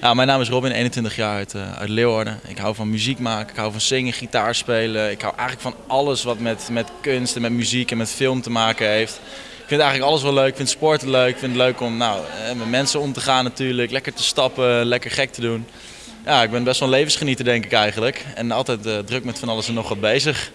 Ja, mijn naam is Robin, 21 jaar uit, uh, uit Leeuwarden. Ik hou van muziek maken, ik hou van zingen, gitaar spelen. Ik hou eigenlijk van alles wat met, met kunst en met muziek en met film te maken heeft. Ik vind eigenlijk alles wel leuk. Ik vind sporten leuk. Ik vind het leuk om nou, eh, met mensen om te gaan natuurlijk. Lekker te stappen, lekker gek te doen. Ja, ik ben best wel een levensgenieter denk ik eigenlijk. En altijd eh, druk met van alles en nog wat bezig.